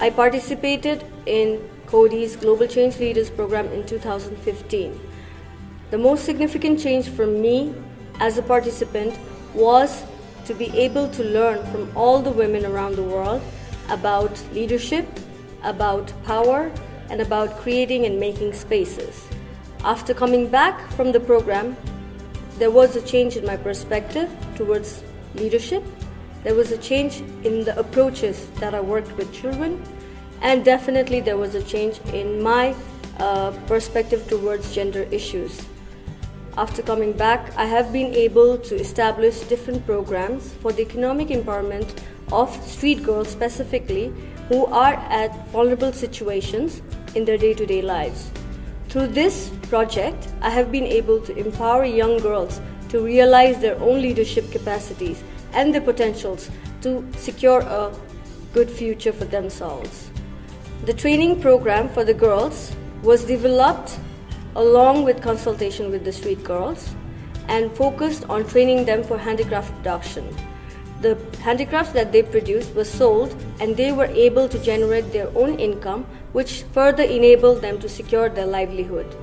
I participated in Coady's Global Change Leaders Program in 2015. The most significant change for me as a participant was to be able to learn from all the women around the world about leadership, about power, and about creating and making spaces. After coming back from the program, there was a change in my perspective towards leadership. There was a change in the approaches that I worked with children, and definitely there was a change in my uh, perspective towards gender issues. After coming back, I have been able to establish different programs for the economic empowerment of street girls specifically who are at vulnerable situations in their day to day lives. Through this project, I have been able to empower young girls to realize their own leadership capacities and their potentials to secure a good future for themselves. The training program for the girls was developed along with consultation with the street girls and focused on training them for handicraft production. The handicrafts that they produced were sold and they were able to generate their own income which further enabled them to secure their livelihood.